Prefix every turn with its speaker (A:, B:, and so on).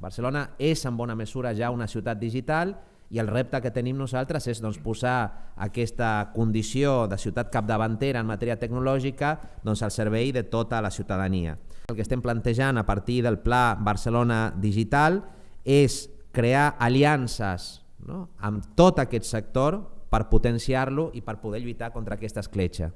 A: Barcelona és en bona mesura ja una ciutat digital i el repte que tenim nosaltres és doncs, posar aquesta condició de ciutat capdavantera en matèria tecnològica doncs, al servei de tota la ciutadania. El que estem plantejant a partir del Pla Barcelona Digital és crear aliances no? amb tot aquest sector per potenciar-lo i per poder lluitar contra aquesta escletxa.